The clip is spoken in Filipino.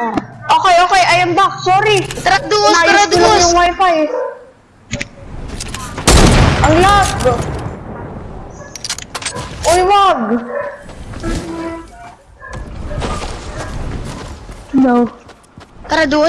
Okay, okay, I am back. Sorry. Tara, duos, tara, duos. yung wifi. Ang lag. Uy, wag. No. Tara, duos.